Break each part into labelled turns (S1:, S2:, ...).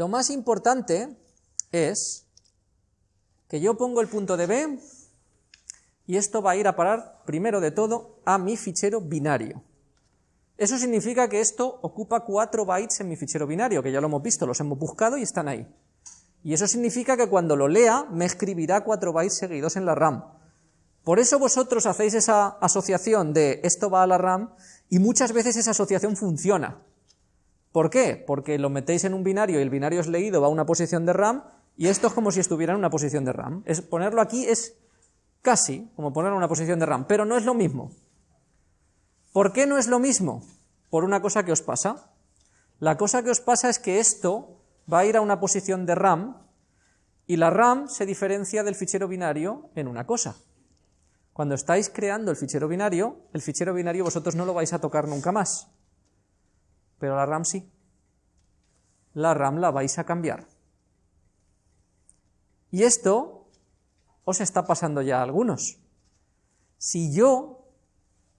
S1: lo más importante es que yo pongo el punto de B y esto va a ir a parar, primero de todo, a mi fichero binario. Eso significa que esto ocupa 4 bytes en mi fichero binario, que ya lo hemos visto, los hemos buscado y están ahí. Y eso significa que cuando lo lea, me escribirá 4 bytes seguidos en la RAM. Por eso vosotros hacéis esa asociación de esto va a la RAM y muchas veces esa asociación funciona. ¿Por qué? Porque lo metéis en un binario y el binario es leído, va a una posición de RAM y esto es como si estuviera en una posición de RAM. Es, ponerlo aquí es casi como ponerlo en una posición de RAM, pero no es lo mismo. ¿Por qué no es lo mismo? Por una cosa que os pasa. La cosa que os pasa es que esto va a ir a una posición de RAM y la RAM se diferencia del fichero binario en una cosa. Cuando estáis creando el fichero binario, el fichero binario vosotros no lo vais a tocar nunca más, pero la RAM sí. La RAM la vais a cambiar. Y esto os está pasando ya a algunos. Si yo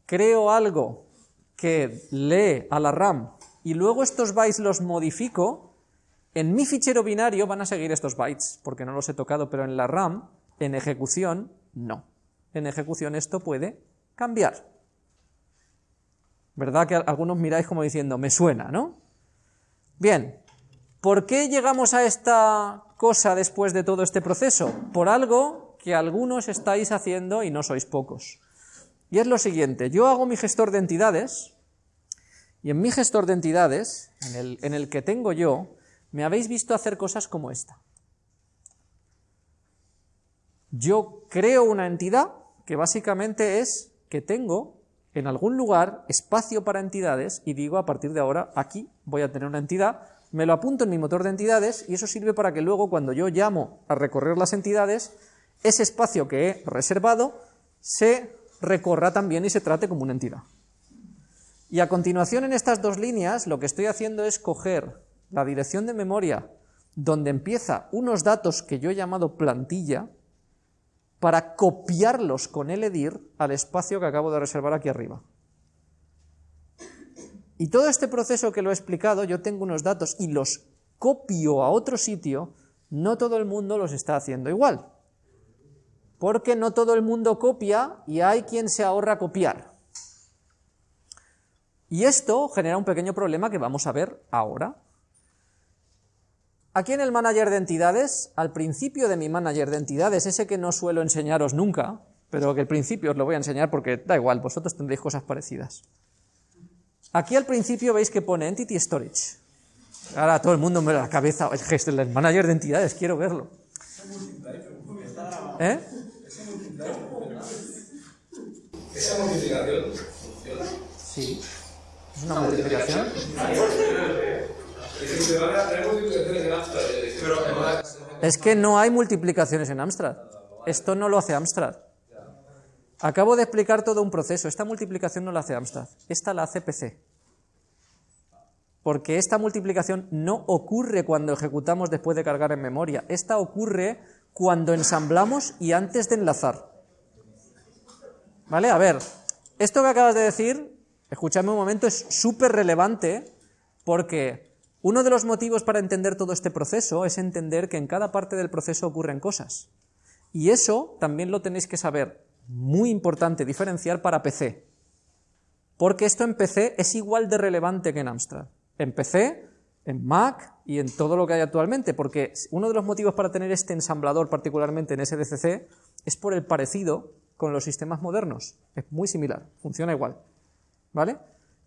S1: creo algo que lee a la RAM y luego estos bytes los modifico, en mi fichero binario van a seguir estos bytes, porque no los he tocado, pero en la RAM, en ejecución, no. En ejecución esto puede cambiar. ¿Verdad que algunos miráis como diciendo, me suena, ¿no? Bien, ¿por qué llegamos a esta cosa después de todo este proceso? Por algo que algunos estáis haciendo y no sois pocos. Y es lo siguiente, yo hago mi gestor de entidades, y en mi gestor de entidades, en el, que tengo yo, me habéis visto hacer cosas como esta. Yo creo una entidad que básicamente es que tengo en algún lugar espacio para entidades y digo a partir de ahora aquí voy a tener una entidad, me lo apunto en mi motor de entidades y eso sirve para que luego cuando yo llamo a recorrer las entidades, ese espacio que he reservado se recorra también y se trate como una entidad. Y a continuación en estas dos líneas lo que estoy haciendo es coger la dirección de memoria donde empieza unos datos que yo he llamado plantilla para copiarlos con el edir al espacio que acabo de reservar aquí arriba. Y todo este proceso que lo he explicado, yo tengo unos datos y los copio a otro sitio, no todo el mundo los está haciendo igual porque no todo el mundo copia y hay quien se ahorra copiar. Y esto genera un pequeño problema que vamos a ver ahora. Aquí en el manager de entidades, al principio de mi manager de entidades, ese que no suelo enseñaros nunca, pero que al principio os lo voy a enseñar porque da igual, vosotros tendréis cosas parecidas. Aquí al principio veis que pone Entity Storage. Ahora todo el mundo me da la cabeza, el manager de entidades, quiero verlo. ¿Eh? ¿Esa multiplicación funciona? Sí. ¿Es una multiplicación? Es que no hay multiplicaciones en Amstrad. Esto no lo hace Amstrad. Acabo de explicar todo un proceso. Esta multiplicación no la hace Amstrad. Esta la hace PC. Porque esta multiplicación no ocurre cuando ejecutamos después de cargar en memoria. Esta ocurre cuando ensamblamos y antes de enlazar. ¿Vale? A ver, esto que acabas de decir, escuchadme un momento, es súper relevante porque uno de los motivos para entender todo este proceso es entender que en cada parte del proceso ocurren cosas. Y eso también lo tenéis que saber, muy importante diferenciar para PC. Porque esto en PC es igual de relevante que en Amstrad. En PC, en Mac y en todo lo que hay actualmente, porque uno de los motivos para tener este ensamblador particularmente en SDCC es por el parecido con los sistemas modernos. Es muy similar, funciona igual. ¿Vale?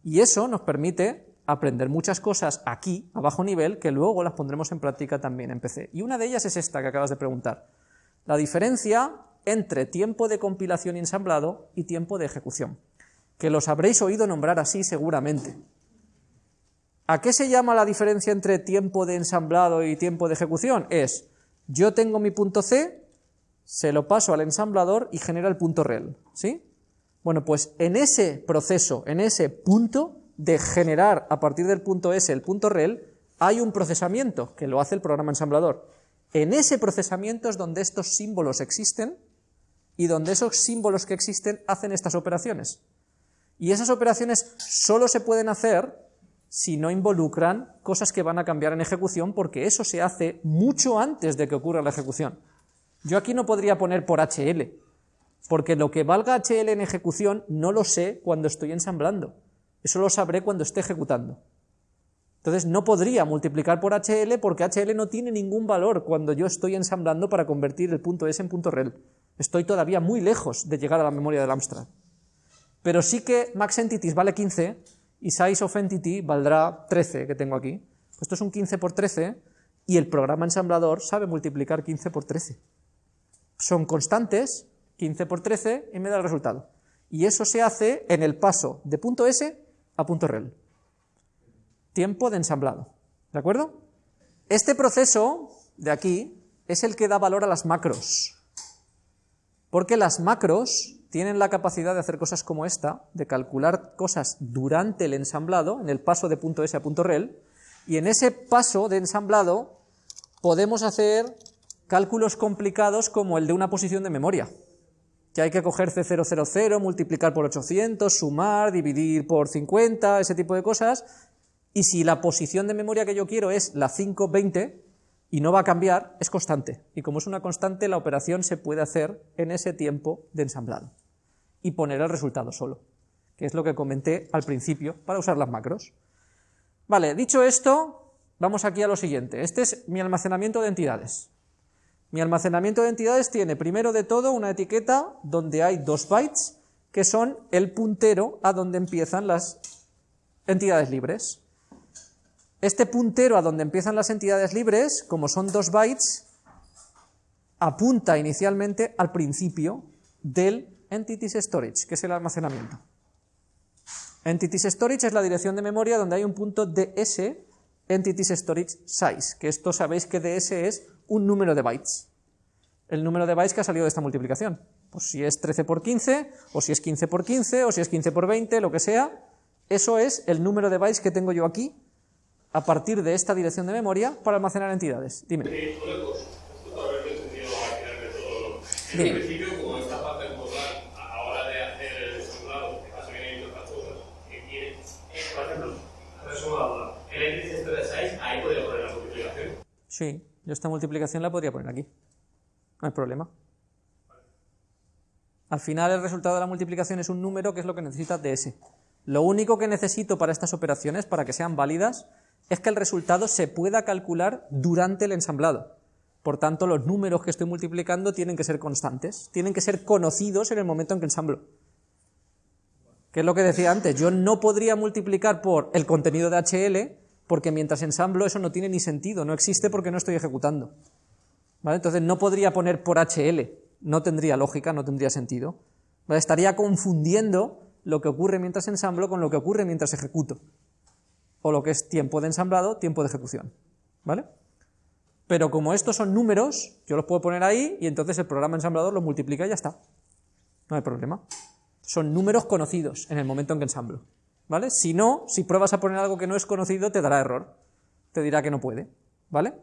S1: Y eso nos permite aprender muchas cosas aquí, a bajo nivel, que luego las pondremos en práctica también en PC. Y una de ellas es esta que acabas de preguntar. La diferencia entre tiempo de compilación y ensamblado y tiempo de ejecución, que los habréis oído nombrar así seguramente. ¿A qué se llama la diferencia entre tiempo de ensamblado y tiempo de ejecución? Es, yo tengo mi punto C, se lo paso al ensamblador y genera el punto rel, ¿sí? Bueno, pues en ese proceso, en ese punto de generar a partir del punto S el punto rel, hay un procesamiento que lo hace el programa ensamblador. En ese procesamiento es donde estos símbolos existen y donde esos símbolos que existen hacen estas operaciones. Y esas operaciones solo se pueden hacer si no involucran cosas que van a cambiar en ejecución, porque eso se hace mucho antes de que ocurra la ejecución. Yo aquí no podría poner por HL, porque lo que valga HL en ejecución no lo sé cuando estoy ensamblando. Eso lo sabré cuando esté ejecutando. Entonces no podría multiplicar por HL porque HL no tiene ningún valor cuando yo estoy ensamblando para convertir el punto S en punto rel. Estoy todavía muy lejos de llegar a la memoria del Amstrad. Pero sí que max entities vale 15 y size of valdrá 13 que tengo aquí. Esto es un 15 por 13 y el programa ensamblador sabe multiplicar 15 por 13. Son constantes, 15 por 13 y me da el resultado. Y eso se hace en el paso de punto S a punto rel. Tiempo de ensamblado. ¿De acuerdo? Este proceso de aquí es el que da valor a las macros. Porque las macros tienen la capacidad de hacer cosas como esta, de calcular cosas durante el ensamblado, en el paso de punto S a punto rel, y en ese paso de ensamblado podemos hacer cálculos complicados como el de una posición de memoria, que hay que coger C000, multiplicar por 800, sumar, dividir por 50, ese tipo de cosas, y si la posición de memoria que yo quiero es la 520, y no va a cambiar, es constante, y como es una constante, la operación se puede hacer en ese tiempo de ensamblado y poner el resultado solo, que es lo que comenté al principio para usar las macros. Vale, dicho esto, vamos aquí a lo siguiente. Este es mi almacenamiento de entidades. Mi almacenamiento de entidades tiene primero de todo una etiqueta donde hay dos bytes que son el puntero a donde empiezan las entidades libres. Este puntero a donde empiezan las entidades libres, como son dos bytes, apunta inicialmente al principio del Entities Storage, que es el almacenamiento. Entities Storage es la dirección de memoria donde hay un punto DS, Entities Storage Size, que esto sabéis que DS es un número de bytes. El número de bytes que ha salido de esta multiplicación. Pues si es 13 por 15, o si es 15 por 15, o si es 15 por 20, lo que sea, eso es el número de bytes que tengo yo aquí a partir de esta dirección de memoria para almacenar entidades. Dime.
S2: Dime.
S1: Sí, yo esta multiplicación la podría poner aquí. No hay problema. Al final el resultado de la multiplicación es un número que es lo que necesita DS. Lo único que necesito para estas operaciones, para que sean válidas, es que el resultado se pueda calcular durante el ensamblado. Por tanto, los números que estoy multiplicando tienen que ser constantes, tienen que ser conocidos en el momento en que ensamblo. ¿Qué es lo que decía antes? Yo no podría multiplicar por el contenido de HL porque mientras ensamblo eso no tiene ni sentido, no existe porque no estoy ejecutando. ¿Vale? Entonces no podría poner por HL, no tendría lógica, no tendría sentido. Estaría confundiendo lo que ocurre mientras ensamblo con lo que ocurre mientras ejecuto. O lo que es tiempo de ensamblado, tiempo de ejecución. ¿Vale? Pero como estos son números, yo los puedo poner ahí y entonces el programa ensamblador los multiplica y ya está. No hay problema. Son números conocidos en el momento en que ensamblo. ¿Vale? Si no, si pruebas a poner algo que no es conocido, te dará error, te dirá que no puede, ¿vale?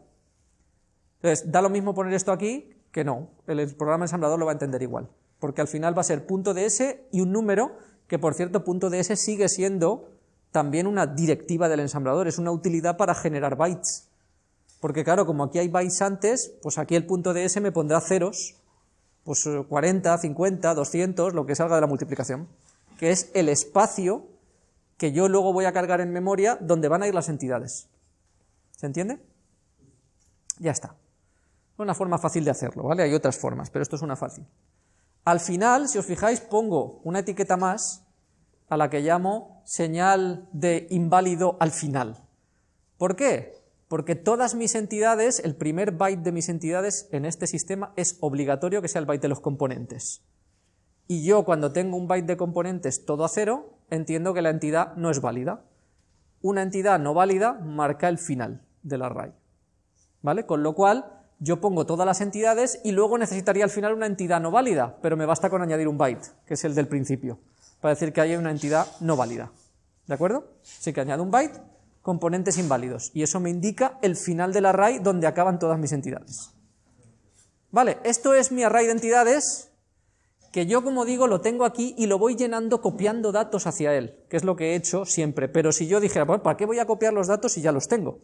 S1: Entonces, da lo mismo poner esto aquí que no, el programa ensamblador lo va a entender igual, porque al final va a ser punto .ds y un número, que por cierto, punto .ds sigue siendo también una directiva del ensamblador, es una utilidad para generar bytes, porque claro, como aquí hay bytes antes, pues aquí el punto .ds me pondrá ceros, pues 40, 50, 200, lo que salga de la multiplicación, que es el espacio que yo luego voy a cargar en memoria donde van a ir las entidades. ¿Se entiende? Ya está. Es una forma fácil de hacerlo, ¿vale? Hay otras formas, pero esto es una fácil. Al final, si os fijáis, pongo una etiqueta más a la que llamo señal de inválido al final. ¿Por qué? Porque todas mis entidades, el primer byte de mis entidades en este sistema es obligatorio que sea el byte de los componentes. Y yo cuando tengo un byte de componentes todo a cero, entiendo que la entidad no es válida. Una entidad no válida marca el final del array. ¿Vale? Con lo cual, yo pongo todas las entidades y luego necesitaría al final una entidad no válida, pero me basta con añadir un byte, que es el del principio, para decir que hay una entidad no válida. ¿De acuerdo? Así que añado un byte, componentes inválidos, y eso me indica el final del array donde acaban todas mis entidades. Vale, esto es mi array de entidades, que yo, como digo, lo tengo aquí y lo voy llenando copiando datos hacia él, que es lo que he hecho siempre. Pero si yo dijera, ¿para qué voy a copiar los datos si ya los tengo?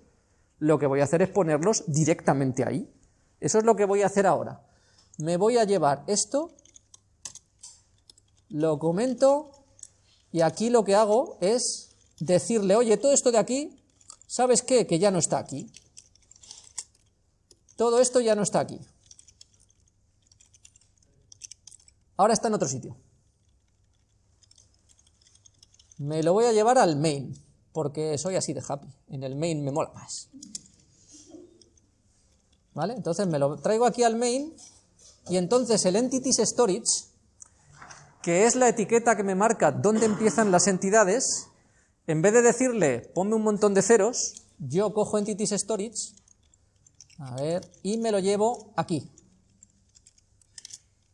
S1: Lo que voy a hacer es ponerlos directamente ahí. Eso es lo que voy a hacer ahora. Me voy a llevar esto, lo comento, y aquí lo que hago es decirle, oye, todo esto de aquí, ¿sabes qué? Que ya no está aquí. Todo esto ya no está aquí. Ahora está en otro sitio. Me lo voy a llevar al main, porque soy así de happy. En el main me mola más. ¿Vale? Entonces me lo traigo aquí al main y entonces el entities storage, que es la etiqueta que me marca dónde empiezan las entidades, en vez de decirle ponme un montón de ceros, yo cojo entities storage, a ver, y me lo llevo aquí,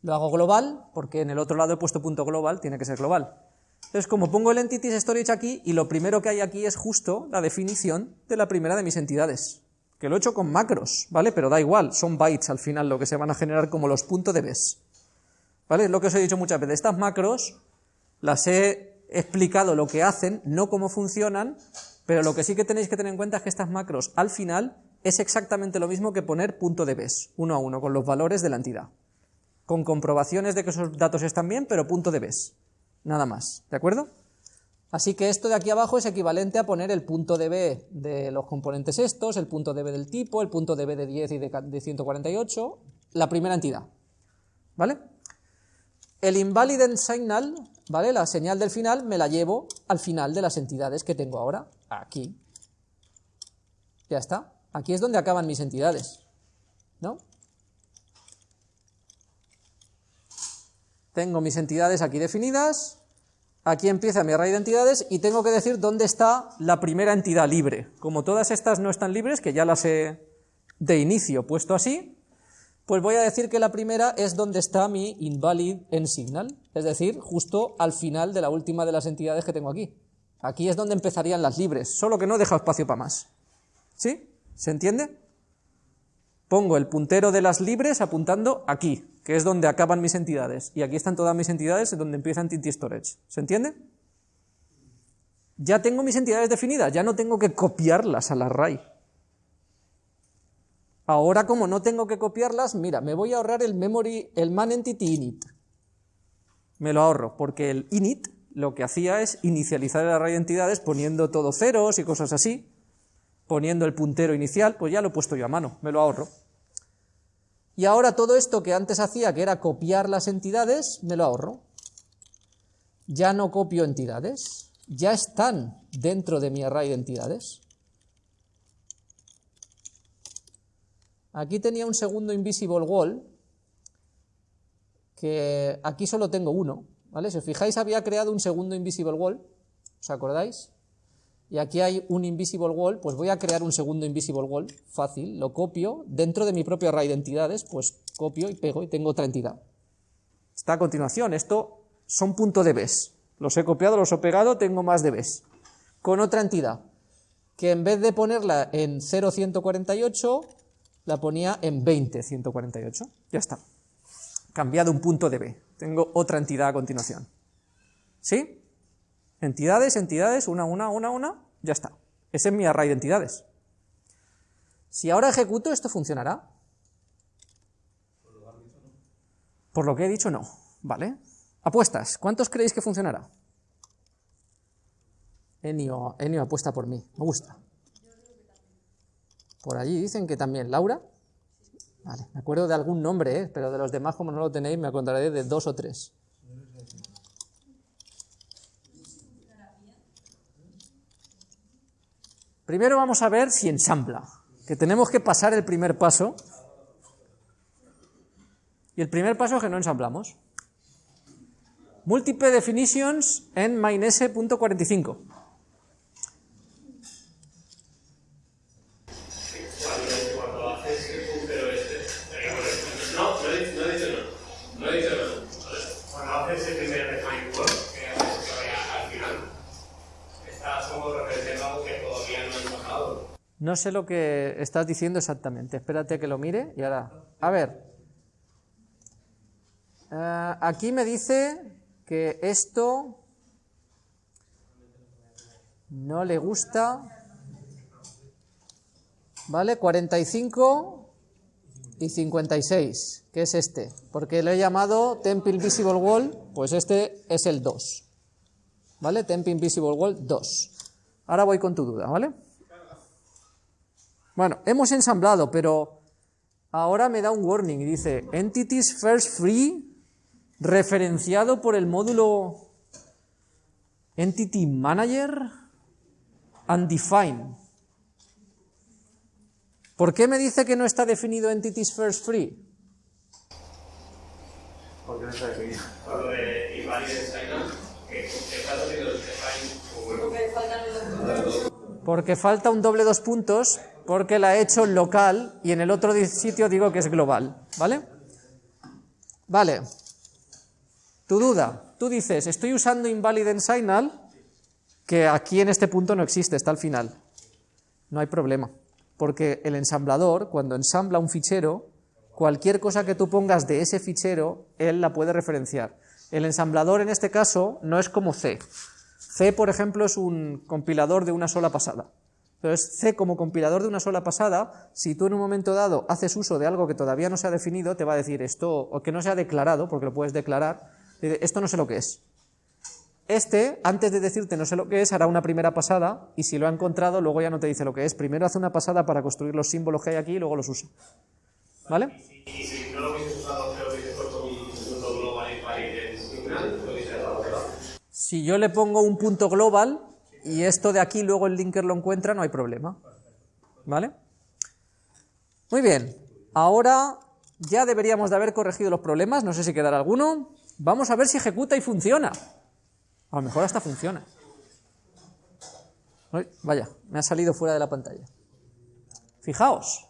S1: lo hago global, porque en el otro lado he puesto punto global, tiene que ser global. Entonces, como pongo el entities storage aquí, y lo primero que hay aquí es justo la definición de la primera de mis entidades, que lo he hecho con macros, ¿vale? Pero da igual, son bytes al final lo que se van a generar como los puntos de bes. ¿Vale? Es lo que os he dicho muchas veces. Estas macros las he explicado lo que hacen, no cómo funcionan, pero lo que sí que tenéis que tener en cuenta es que estas macros al final es exactamente lo mismo que poner punto de bes, uno a uno, con los valores de la entidad con comprobaciones de que esos datos están bien, pero punto de bes, nada más, ¿de acuerdo? Así que esto de aquí abajo es equivalente a poner el punto de B de los componentes estos, el punto de B del tipo, el punto de B de 10 y de 148, la primera entidad, ¿vale? El invalident signal, ¿vale? La señal del final me la llevo al final de las entidades que tengo ahora, aquí. Ya está. Aquí es donde acaban mis entidades, ¿no? Tengo mis entidades aquí definidas, aquí empieza mi array de entidades y tengo que decir dónde está la primera entidad libre. Como todas estas no están libres, que ya las he de inicio puesto así, pues voy a decir que la primera es donde está mi invalid en signal, es decir, justo al final de la última de las entidades que tengo aquí. Aquí es donde empezarían las libres, solo que no deja espacio para más. ¿Sí? ¿Se entiende? Pongo el puntero de las libres apuntando aquí, que es donde acaban mis entidades, y aquí están todas mis entidades donde empieza Entity Storage. ¿Se entiende? Ya tengo mis entidades definidas, ya no tengo que copiarlas al array. Ahora, como no tengo que copiarlas, mira, me voy a ahorrar el memory, el man entity init. Me lo ahorro, porque el init lo que hacía es inicializar el array de entidades poniendo todo ceros y cosas así, poniendo el puntero inicial, pues ya lo he puesto yo a mano, me lo ahorro. Y ahora todo esto que antes hacía, que era copiar las entidades, me lo ahorro. Ya no copio entidades, ya están dentro de mi array de entidades. Aquí tenía un segundo invisible wall, que aquí solo tengo uno, ¿vale? Si os fijáis había creado un segundo invisible wall, ¿os acordáis? Y aquí hay un invisible wall, pues voy a crear un segundo invisible wall, fácil, lo copio, dentro de mi propio array de entidades, pues copio y pego y tengo otra entidad. Está a continuación, esto son punto de bes, los he copiado, los he pegado, tengo más de bes, con otra entidad, que en vez de ponerla en 0,148, la ponía en 20,148, ya está, cambiado un punto de b, tengo otra entidad a continuación. ¿Sí? Entidades, entidades, una, una, una, una, ya está. Ese es mi array de entidades. Si ahora ejecuto, ¿esto funcionará? Por lo que he dicho, no. ¿Vale? Apuestas. ¿Cuántos creéis que funcionará? Enio, Enio apuesta por mí. Me gusta. Por allí dicen que también. ¿Laura? Vale. Me acuerdo de algún nombre, ¿eh? pero de los demás, como no lo tenéis, me acordaré de dos o tres. Primero vamos a ver si ensambla, que tenemos que pasar el primer paso. Y el primer paso es que no ensamblamos. Múltiple definitions en main.s.45. No sé lo que estás diciendo exactamente. Espérate que lo mire y ahora... A ver. Eh, aquí me dice que esto no le gusta. ¿Vale? 45 y 56, que es este. Porque lo he llamado Temp Invisible Wall, pues este es el 2. ¿Vale? Temp Invisible Wall 2. Ahora voy con tu duda, ¿vale? Bueno, hemos ensamblado, pero ahora me da un warning y dice Entities First Free referenciado por el módulo Entity Manager Undefined. ¿Por qué me dice que no está definido Entities First Free?
S2: Porque no está definido.
S1: Porque falta un doble dos puntos, porque la he hecho local y en el otro sitio digo que es global, ¿vale? Vale. Tu duda. Tú dices, estoy usando invalid en signal, que aquí en este punto no existe, está al final. No hay problema. Porque el ensamblador, cuando ensambla un fichero, cualquier cosa que tú pongas de ese fichero, él la puede referenciar. El ensamblador en este caso no es como C. C, por ejemplo, es un compilador de una sola pasada. Entonces, C como compilador de una sola pasada, si tú en un momento dado haces uso de algo que todavía no se ha definido, te va a decir esto, o que no se ha declarado, porque lo puedes declarar, esto no sé lo que es. Este, antes de decirte no sé lo que es, hará una primera pasada, y si lo ha encontrado, luego ya no te dice lo que es. Primero hace una pasada para construir los símbolos que hay aquí y luego los usa. ¿Vale?
S3: Si
S1: yo le pongo un punto global y esto de aquí luego el linker lo encuentra, no hay problema. ¿Vale? Muy bien. Ahora ya deberíamos de haber corregido los problemas, no sé si quedará alguno. Vamos a ver si ejecuta y funciona. A lo mejor hasta funciona. Vaya, me ha salido fuera de la pantalla. Fijaos,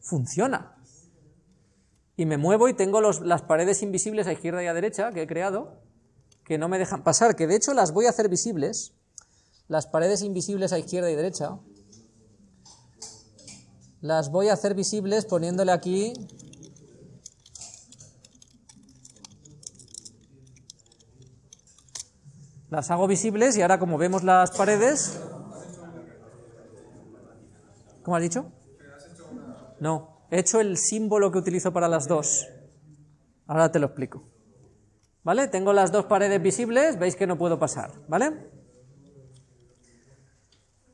S1: funciona. Y me muevo y tengo los- las paredes invisibles a izquierda y a derecha que he creado, que no me dejan pasar, que de hecho las voy a hacer visibles, las paredes invisibles a izquierda y derecha, las voy a hacer visibles poniéndole aquí las hago visibles y ahora como vemos las paredes ¿cómo has dicho? no, he hecho el símbolo que utilizo para las dos ahora te lo explico ¿vale? tengo las dos paredes visibles veis que no puedo pasar ¿vale?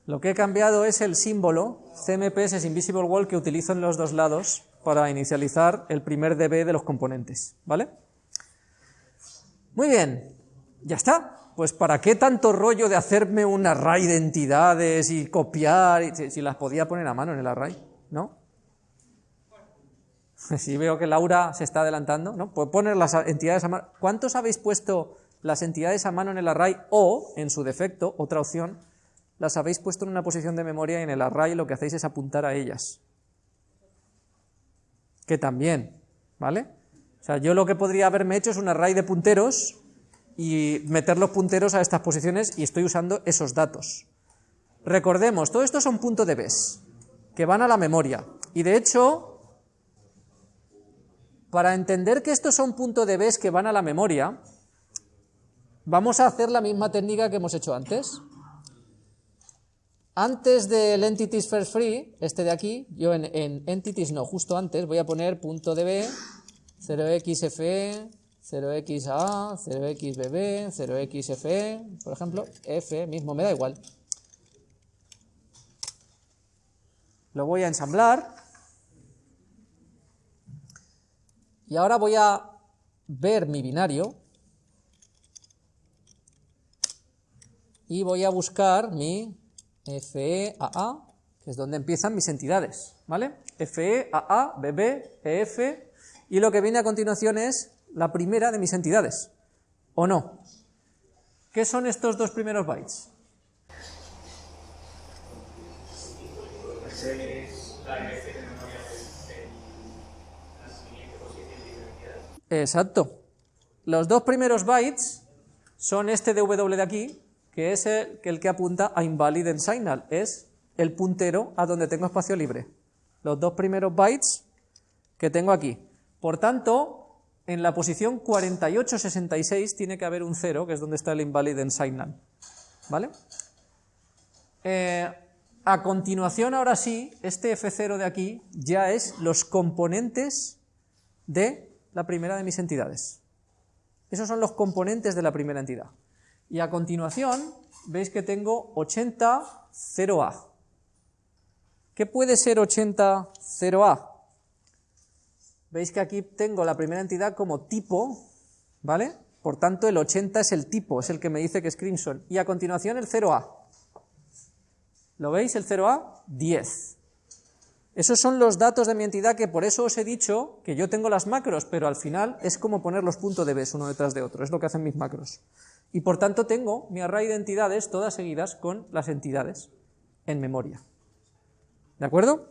S1: Lo que he cambiado es el símbolo CMPS Invisible Wall que utilizo en los dos lados para inicializar el primer DB de los componentes, ¿vale? Muy bien, ya está. Pues ¿para qué tanto rollo de hacerme un array de entidades y copiar? si, si las podía poner a mano en el array, ¿no? Si veo que Laura se está adelantando, ¿no? Pues poner las entidades a mano. ¿Cuántos habéis puesto las entidades a mano en el array o, en su defecto, otra opción, las habéis puesto en una posición de memoria y en el array lo que hacéis es apuntar a ellas? Que también, ¿vale? O sea, yo lo que podría haberme hecho es un array de punteros y meter los punteros a estas posiciones y estoy usando esos datos. Recordemos, todo esto son puntos de bes que van a la memoria. Y de hecho, para entender que estos son puntos de bes que van a la memoria, vamos a hacer la misma técnica que hemos hecho antes. Antes del entities first free, este de aquí, yo en, en entities no, justo antes voy a poner db 0xfe 0xa 0xbb 0xfe, por ejemplo, f mismo, me da igual. Lo voy a ensamblar. Y ahora voy a ver mi binario y voy a buscar mi FEAA, que es donde empiezan mis entidades, ¿vale? FEAA, BB, EF, y lo que viene a continuación es la primera de mis entidades, ¿o no? ¿Qué son estos dos primeros bytes? Exacto. Los dos primeros bytes son este W de aquí, que es el, que apunta a invalid signal, es el puntero a donde tengo espacio libre. Los dos primeros bytes que tengo aquí. Por tanto, en la posición 4866 tiene que haber un 0, que es donde está el invalid signal. ¿Vale? Eh, a continuación, ahora sí, este F0 de aquí ya es los componentes de la primera de mis entidades. Esos son los componentes de la primera entidad. Y a continuación, veis que tengo 80 0A. ¿Qué puede ser 80 0A? Veis que aquí tengo la primera entidad como tipo, ¿vale? Por tanto, el 80 es el tipo, es el que me dice que es Crimson. Y a continuación el 0A. ¿Lo veis? El 0A, 10. Esos son los datos de mi entidad que por eso os he dicho que yo tengo las macros, pero al final es como poner los puntos de B uno detrás de otro, es lo que hacen mis macros. Y por tanto tengo mi array de entidades todas seguidas con las entidades en memoria. ¿De acuerdo?